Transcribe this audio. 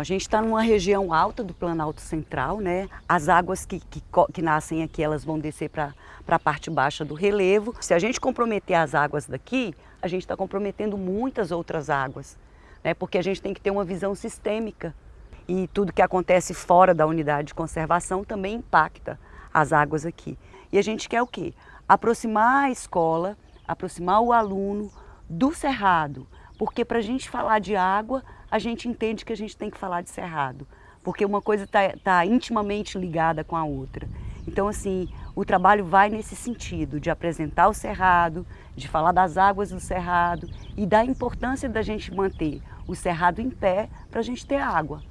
A gente está numa região alta do Planalto Central, né? As águas que, que, que nascem aqui, elas vão descer para a parte baixa do relevo. Se a gente comprometer as águas daqui, a gente está comprometendo muitas outras águas, né? Porque a gente tem que ter uma visão sistêmica. E tudo que acontece fora da unidade de conservação também impacta as águas aqui. E a gente quer o quê? Aproximar a escola, aproximar o aluno do cerrado, porque para a gente falar de água, a gente entende que a gente tem que falar de cerrado, porque uma coisa está tá intimamente ligada com a outra. Então, assim, o trabalho vai nesse sentido, de apresentar o cerrado, de falar das águas do cerrado e da importância da gente manter o cerrado em pé para a gente ter água.